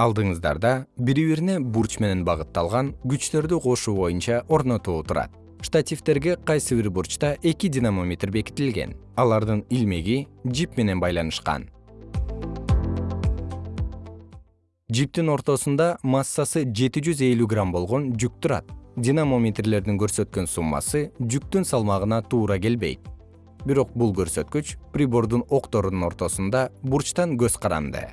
алдыңыздарда бири бирине бурч менен багытталган күчтөрдү кошуу боюнча орнотуу турат штативдерге кайсы бир бурчта эки динамометр бекитилген. Алардын илмеги жип менен байланышкан. Жиптин ортосунда массасы жети жүз элүү грамм болгон жүк турат. Динамометрлердин көрсөткөн суммасы жүктүн салмагына туура келбейт. Бирок бул көрсөткүч прибордун окторунун ортосунда бурчтан көз каранды.